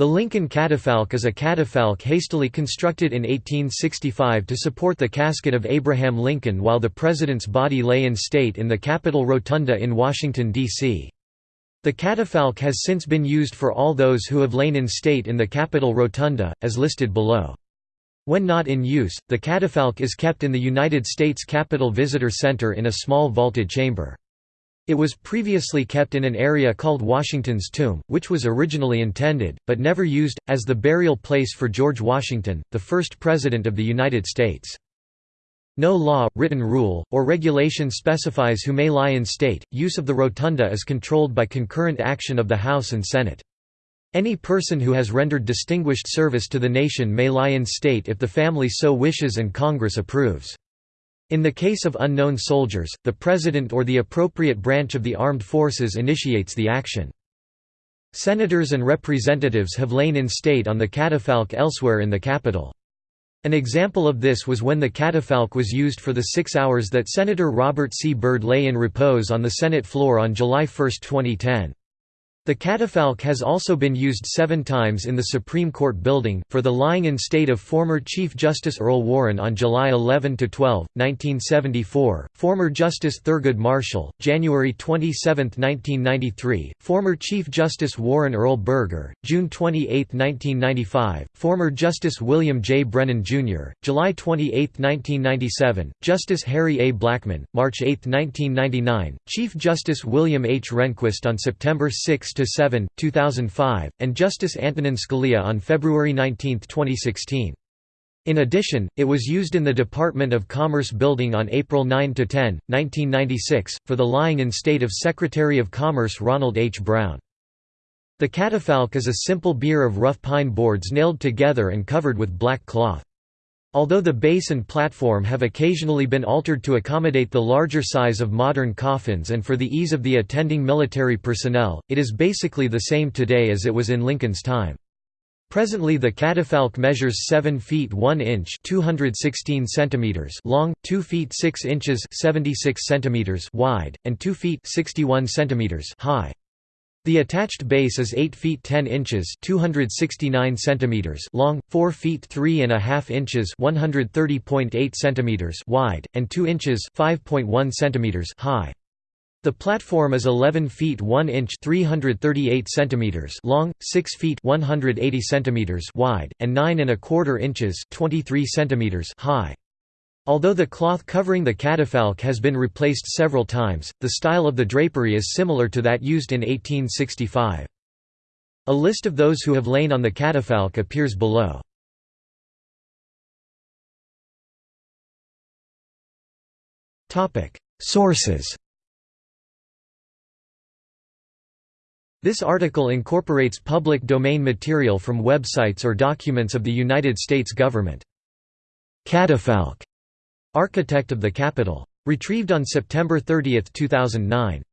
The Lincoln catafalque is a catafalque hastily constructed in 1865 to support the casket of Abraham Lincoln while the president's body lay in state in the Capitol Rotunda in Washington, D.C. The catafalque has since been used for all those who have lain in state in the Capitol Rotunda, as listed below. When not in use, the catafalque is kept in the United States Capitol Visitor Center in a small vaulted chamber. It was previously kept in an area called Washington's Tomb, which was originally intended, but never used, as the burial place for George Washington, the first President of the United States. No law, written rule, or regulation specifies who may lie in state. Use of the rotunda is controlled by concurrent action of the House and Senate. Any person who has rendered distinguished service to the nation may lie in state if the family so wishes and Congress approves. In the case of unknown soldiers, the President or the appropriate branch of the armed forces initiates the action. Senators and representatives have lain in state on the catafalque elsewhere in the Capitol. An example of this was when the catafalque was used for the six hours that Senator Robert C. Byrd lay in repose on the Senate floor on July 1, 2010. The catafalque has also been used seven times in the Supreme Court building, for the lying in state of former Chief Justice Earl Warren on July 11–12, 1974, former Justice Thurgood Marshall, January 27, 1993, former Chief Justice Warren Earl Burger, June 28, 1995, former Justice William J. Brennan, Jr., July 28, 1997, Justice Harry A. Blackmun, March 8, 1999, Chief Justice William H. Rehnquist on September 6, 6–7, 2005, and Justice Antonin Scalia on February 19, 2016. In addition, it was used in the Department of Commerce building on April 9–10, 1996, for the lying in state of Secretary of Commerce Ronald H. Brown. The catafalque is a simple bier of rough pine boards nailed together and covered with black cloth. Although the base and platform have occasionally been altered to accommodate the larger size of modern coffins and for the ease of the attending military personnel, it is basically the same today as it was in Lincoln's time. Presently the catafalque measures 7 feet 1 inch 216 centimeters long, 2 feet 6 inches 76 centimeters wide, and 2 feet 61 centimeters high. The attached base is 8 feet 10 inches 269 centimeters long, 4 feet 3 and a half inches 130.8 centimeters wide, and 2 inches 5.1 centimeters high. The platform is 11 feet 1 inch 338 centimeters long, 6 feet 180 centimeters wide, and 9 and a quarter inches 23 centimeters high. Although the cloth covering the catafalque has been replaced several times, the style of the drapery is similar to that used in 1865. A list of those who have lain on the catafalque appears below. Sources This article incorporates public domain material from websites or documents of the United States government. Catafalque Architect of the Capitol. Retrieved on September 30, 2009.